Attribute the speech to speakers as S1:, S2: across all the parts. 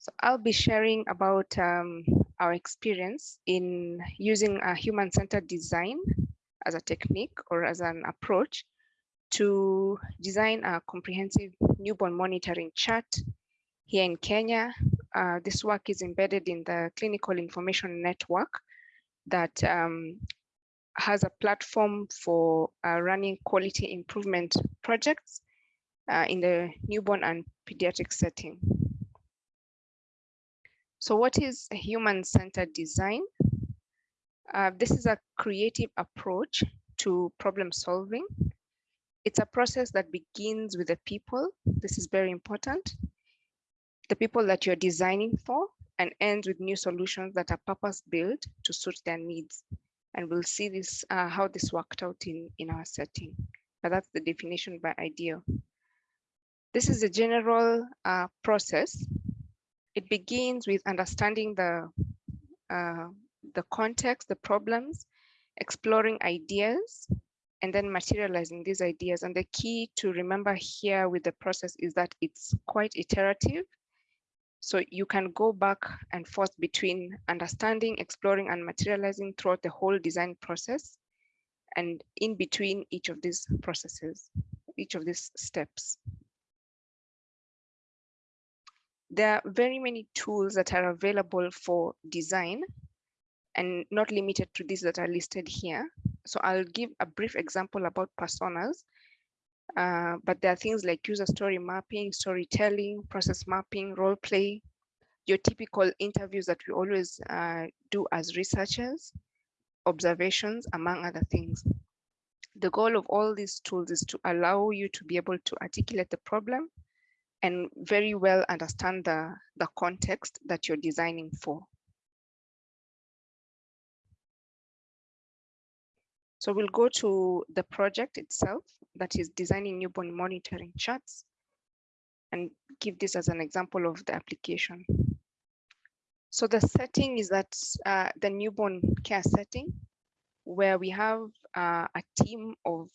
S1: So I'll be sharing about um, our experience in using a human-centered design as a technique or as an approach to design a comprehensive newborn monitoring chart here in Kenya. Uh, this work is embedded in the clinical information network that um, has a platform for uh, running quality improvement projects uh, in the newborn and pediatric setting. So what is human-centered design? Uh, this is a creative approach to problem solving. It's a process that begins with the people. This is very important. The people that you're designing for and ends with new solutions that are purpose built to suit their needs. And we'll see this uh, how this worked out in, in our setting. But that's the definition by IDEO. This is a general uh, process. It begins with understanding the uh, the context, the problems, exploring ideas, and then materializing these ideas. And the key to remember here with the process is that it's quite iterative. So you can go back and forth between understanding, exploring, and materializing throughout the whole design process and in between each of these processes, each of these steps. There are very many tools that are available for design and not limited to these that are listed here. So I'll give a brief example about personas, uh, but there are things like user story mapping, storytelling, process mapping, role play, your typical interviews that we always uh, do as researchers, observations, among other things. The goal of all these tools is to allow you to be able to articulate the problem and very well understand the, the context that you're designing for. So we'll go to the project itself, that is designing newborn monitoring charts, and give this as an example of the application. So the setting is that uh, the newborn care setting, where we have uh, a team of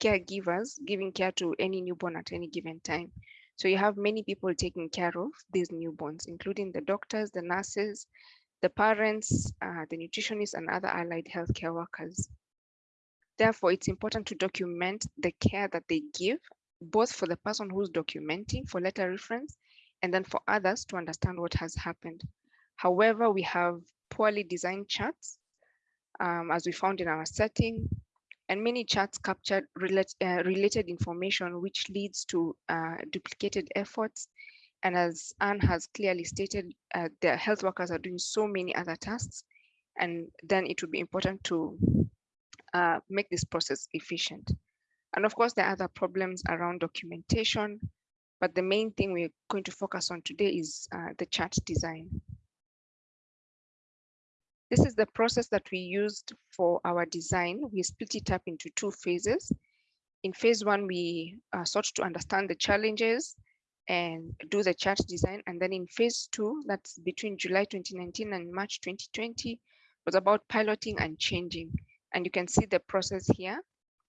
S1: caregivers giving care to any newborn at any given time. So you have many people taking care of these newborns, including the doctors, the nurses, the parents, uh, the nutritionists, and other allied healthcare workers. Therefore, it's important to document the care that they give, both for the person who's documenting for letter reference, and then for others to understand what has happened. However, we have poorly designed charts, um, as we found in our setting, and many charts capture relate, uh, related information, which leads to uh, duplicated efforts. And as Anne has clearly stated, uh, the health workers are doing so many other tasks, and then it would be important to uh, make this process efficient. And of course, there are other problems around documentation, but the main thing we're going to focus on today is uh, the chart design. This is the process that we used for our design. We split it up into two phases. In phase one, we uh, sought to understand the challenges and do the chart design. And then in phase two, that's between July 2019 and March 2020, was about piloting and changing. And you can see the process here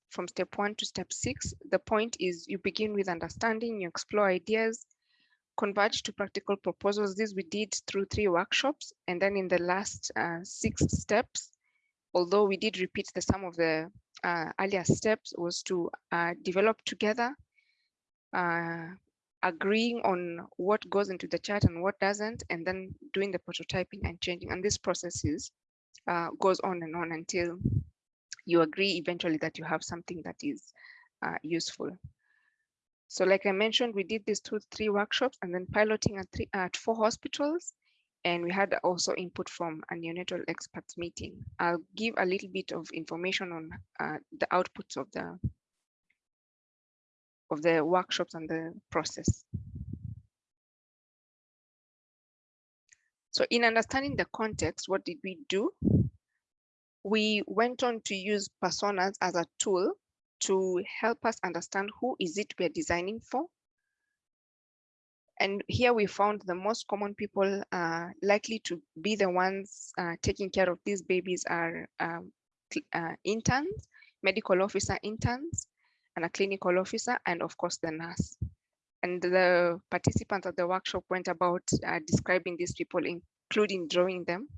S1: from step one to step six. The point is you begin with understanding, you explore ideas, converge to practical proposals. This we did through three workshops. And then in the last uh, six steps, although we did repeat the some of the uh, earlier steps was to uh, develop together, uh, agreeing on what goes into the chart and what doesn't, and then doing the prototyping and changing. And this process is, uh, goes on and on until you agree eventually that you have something that is uh, useful. So like I mentioned, we did these two, three workshops and then piloting at, three, at four hospitals. And we had also input from a neonatal experts meeting. I'll give a little bit of information on uh, the outputs of the of the workshops and the process. So in understanding the context, what did we do? we went on to use personas as a tool to help us understand who is it we're designing for. And here we found the most common people uh, likely to be the ones uh, taking care of these babies are um, uh, interns, medical officer interns, and a clinical officer, and of course the nurse. And the participants at the workshop went about uh, describing these people, including drawing them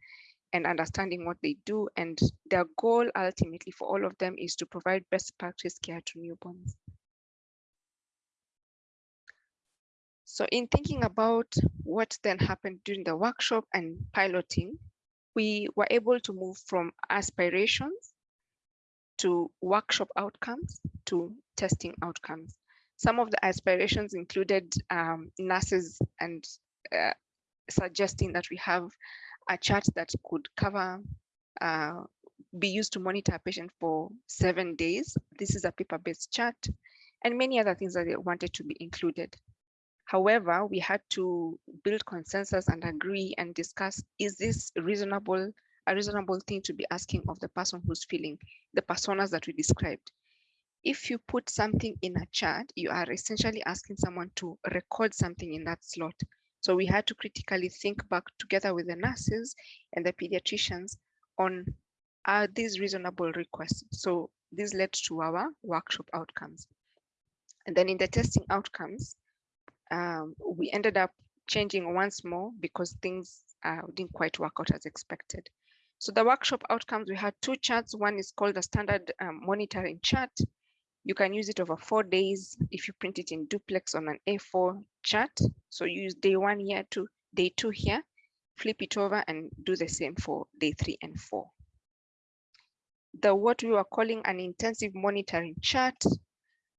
S1: and understanding what they do. And their goal ultimately for all of them is to provide best practice care to newborns. So in thinking about what then happened during the workshop and piloting, we were able to move from aspirations to workshop outcomes to testing outcomes. Some of the aspirations included um, nurses and uh, suggesting that we have a chart that could cover, uh, be used to monitor a patient for seven days. This is a paper-based chart and many other things that they wanted to be included. However, we had to build consensus and agree and discuss, is this reasonable, a reasonable thing to be asking of the person who's feeling the personas that we described. If you put something in a chart, you are essentially asking someone to record something in that slot. So we had to critically think back together with the nurses and the pediatricians on are these reasonable requests? So this led to our workshop outcomes. And then in the testing outcomes, um, we ended up changing once more because things uh, didn't quite work out as expected. So the workshop outcomes, we had two charts. One is called the standard um, monitoring chart. You can use it over four days if you print it in duplex on an A4 chart. So use day one here to day two here, flip it over and do the same for day three and four. The what we were calling an intensive monitoring chart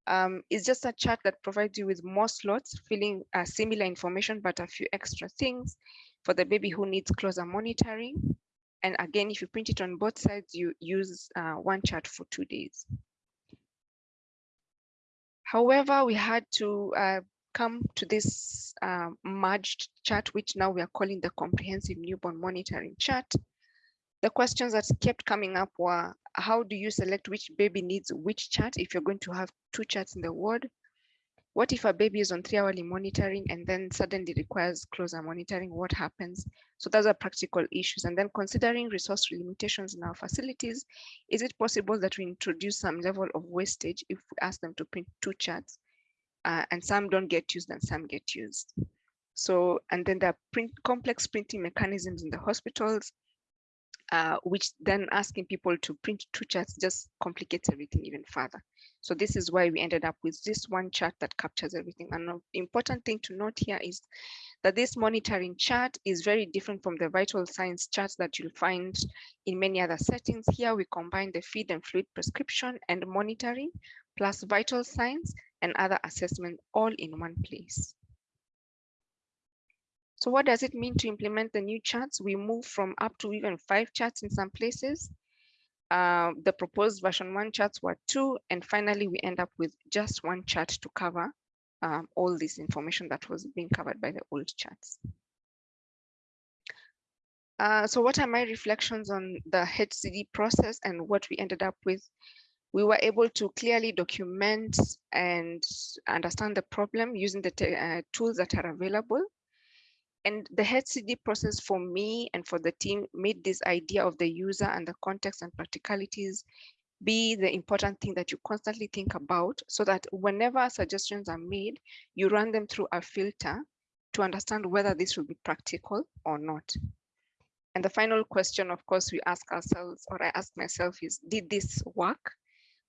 S1: um, is just a chart that provides you with more slots, filling uh, similar information, but a few extra things for the baby who needs closer monitoring. And again, if you print it on both sides, you use uh, one chart for two days. However, we had to uh, come to this uh, merged chart, which now we are calling the comprehensive newborn monitoring chart. The questions that kept coming up were, how do you select which baby needs which chart if you're going to have two charts in the ward? What if a baby is on three hourly monitoring and then suddenly requires closer monitoring? What happens? So those are practical issues. And then considering resource limitations in our facilities, is it possible that we introduce some level of wastage if we ask them to print two charts uh, and some don't get used and some get used? So, and then there are print, complex printing mechanisms in the hospitals uh, which then asking people to print two charts just complicates everything even further. So this is why we ended up with this one chart that captures everything. An important thing to note here is that this monitoring chart is very different from the vital signs charts that you'll find in many other settings. Here we combine the feed and fluid prescription and monitoring plus vital signs and other assessment all in one place. So what does it mean to implement the new charts? We move from up to even five charts in some places. Uh, the proposed version one charts were two, and finally we end up with just one chart to cover um, all this information that was being covered by the old charts. Uh, so what are my reflections on the HCD process and what we ended up with? We were able to clearly document and understand the problem using the uh, tools that are available and the HCD process for me and for the team made this idea of the user and the context and practicalities be the important thing that you constantly think about so that whenever suggestions are made, you run them through a filter to understand whether this will be practical or not. And the final question, of course, we ask ourselves, or I ask myself is, did this work?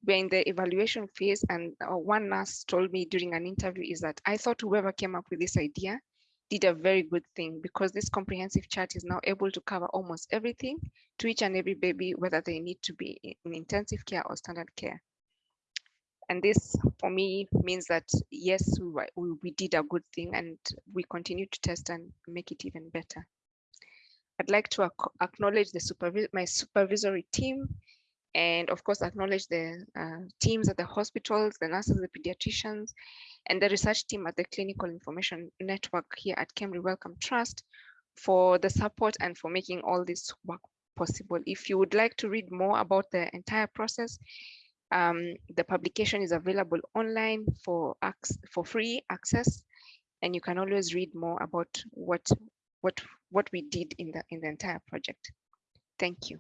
S1: We're in the evaluation phase and uh, one nurse told me during an interview is that I thought whoever came up with this idea did a very good thing because this comprehensive chart is now able to cover almost everything to each and every baby, whether they need to be in intensive care or standard care. And this for me means that yes, we, we did a good thing and we continue to test and make it even better. I'd like to acknowledge the supervi my supervisory team and of course acknowledge the uh, teams at the hospitals, the nurses, the pediatricians, and the research team at the Clinical Information Network here at KEMRI Wellcome Trust for the support and for making all this work possible. If you would like to read more about the entire process, um, the publication is available online for for free access, and you can always read more about what what what we did in the in the entire project. Thank you.